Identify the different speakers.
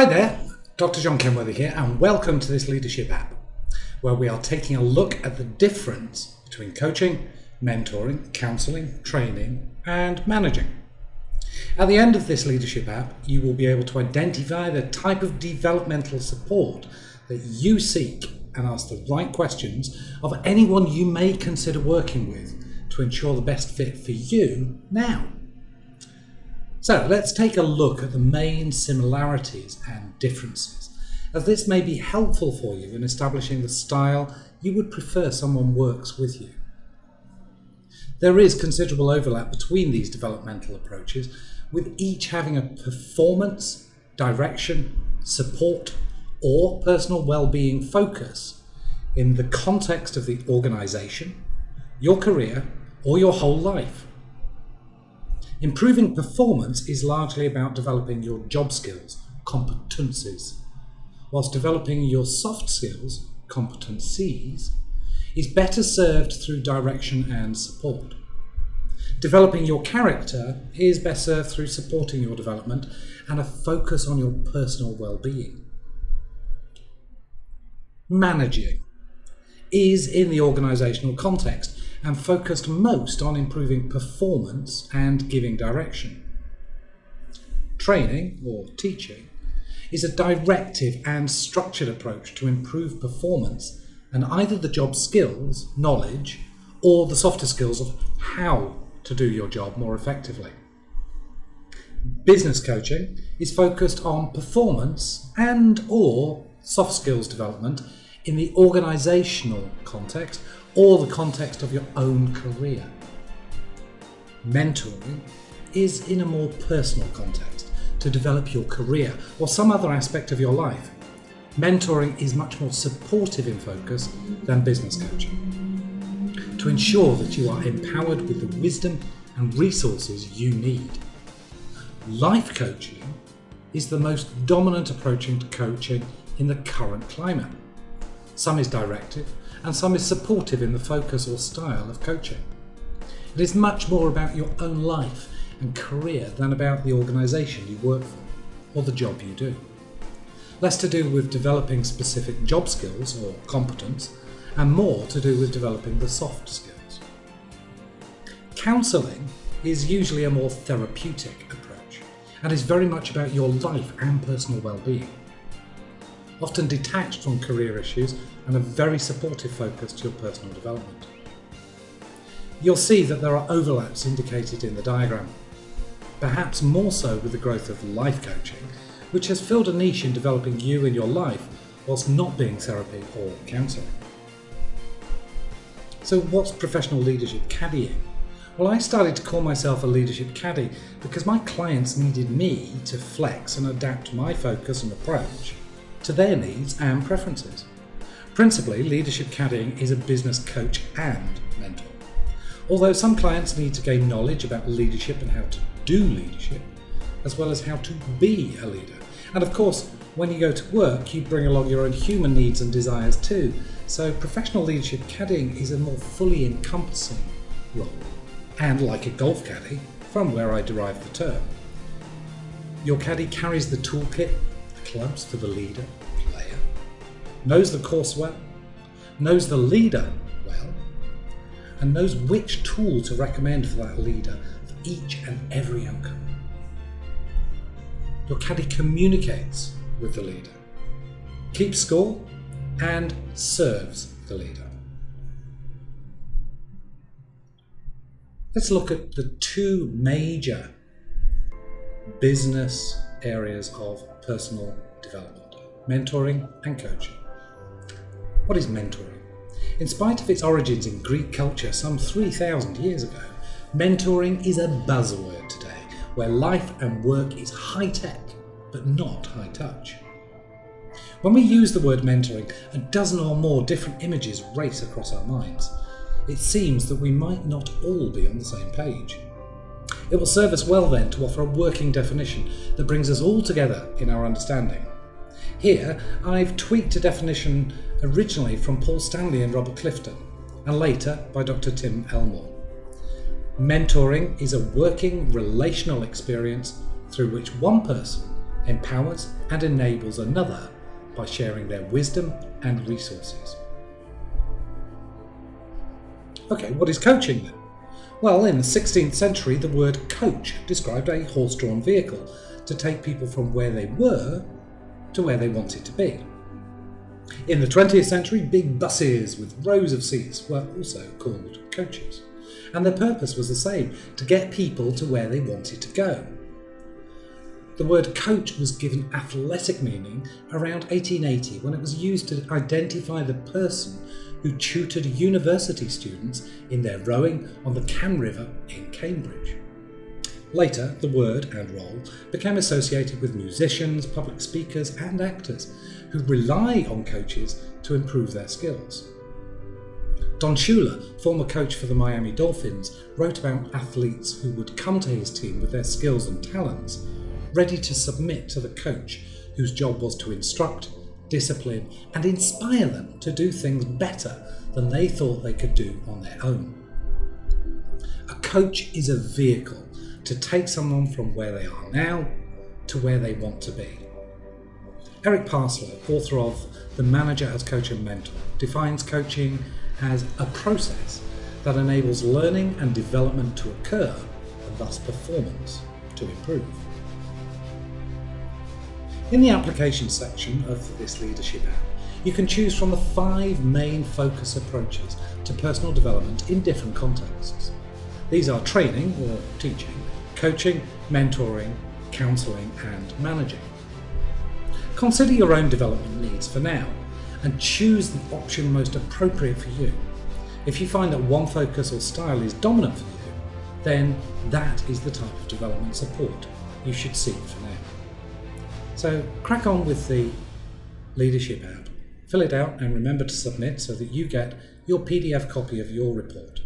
Speaker 1: Hi there, Dr. John Kenworthy here, and welcome to this leadership app, where we are taking a look at the difference between coaching, mentoring, counselling, training, and managing. At the end of this leadership app, you will be able to identify the type of developmental support that you seek and ask the right questions of anyone you may consider working with to ensure the best fit for you now. So let's take a look at the main similarities and differences, as this may be helpful for you in establishing the style you would prefer someone works with you. There is considerable overlap between these developmental approaches, with each having a performance, direction, support, or personal well-being focus in the context of the organisation, your career, or your whole life. Improving performance is largely about developing your job skills, competencies, whilst developing your soft skills, competencies, is better served through direction and support. Developing your character is best served through supporting your development and a focus on your personal well-being. Managing is in the organisational context and focused most on improving performance and giving direction. Training, or teaching, is a directive and structured approach to improve performance and either the job skills, knowledge, or the softer skills of how to do your job more effectively. Business coaching is focused on performance and or soft skills development in the organisational context or the context of your own career. Mentoring is in a more personal context to develop your career or some other aspect of your life. Mentoring is much more supportive in focus than business coaching to ensure that you are empowered with the wisdom and resources you need. Life coaching is the most dominant approach to coaching in the current climate. Some is directive, and some is supportive in the focus or style of coaching. It is much more about your own life and career than about the organisation you work for or the job you do. Less to do with developing specific job skills or competence, and more to do with developing the soft skills. Counselling is usually a more therapeutic approach and is very much about your life and personal well-being often detached from career issues and a very supportive focus to your personal development. You'll see that there are overlaps indicated in the diagram, perhaps more so with the growth of life coaching, which has filled a niche in developing you and your life whilst not being therapy or counselling. So what's professional leadership caddying? Well, I started to call myself a leadership caddy because my clients needed me to flex and adapt my focus and approach to their needs and preferences. Principally, leadership caddying is a business coach and mentor. Although some clients need to gain knowledge about leadership and how to do leadership, as well as how to be a leader. And of course, when you go to work, you bring along your own human needs and desires too. So professional leadership caddying is a more fully encompassing role. And like a golf caddy, from where I derive the term, your caddy carries the toolkit clubs to the leader, player, knows the course well, knows the leader well, and knows which tool to recommend for that leader for each and every outcome. Your caddy communicates with the leader, keeps score, and serves the leader. Let's look at the two major business areas of personal development, mentoring and coaching. What is mentoring? In spite of its origins in Greek culture some 3,000 years ago, mentoring is a buzzword today, where life and work is high-tech, but not high-touch. When we use the word mentoring, a dozen or more different images race across our minds. It seems that we might not all be on the same page. It will serve us well then to offer a working definition that brings us all together in our understanding. Here, I've tweaked a definition originally from Paul Stanley and Robert Clinton, and later by Dr. Tim Elmore. Mentoring is a working relational experience through which one person empowers and enables another by sharing their wisdom and resources. Okay, what is coaching then? Well, in the 16th century, the word coach described a horse drawn vehicle to take people from where they were to where they wanted to be. In the 20th century, big buses with rows of seats were also called coaches, and their purpose was the same to get people to where they wanted to go. The word coach was given athletic meaning around 1880 when it was used to identify the person who tutored university students in their rowing on the Cam River in Cambridge. Later, the word and role became associated with musicians, public speakers, and actors who rely on coaches to improve their skills. Don Shula, former coach for the Miami Dolphins, wrote about athletes who would come to his team with their skills and talents, ready to submit to the coach whose job was to instruct, discipline, and inspire them to do things better than they thought they could do on their own. A coach is a vehicle to take someone from where they are now to where they want to be. Eric Parsloe, author of The Manager as Coach and Mentor, defines coaching as a process that enables learning and development to occur and thus performance to improve. In the application section of this leadership app, you can choose from the five main focus approaches to personal development in different contexts. These are training or teaching, coaching, mentoring, counselling and managing. Consider your own development needs for now and choose the option most appropriate for you. If you find that one focus or style is dominant for you, then that is the type of development support you should seek for now. So crack on with the leadership app, fill it out and remember to submit so that you get your PDF copy of your report.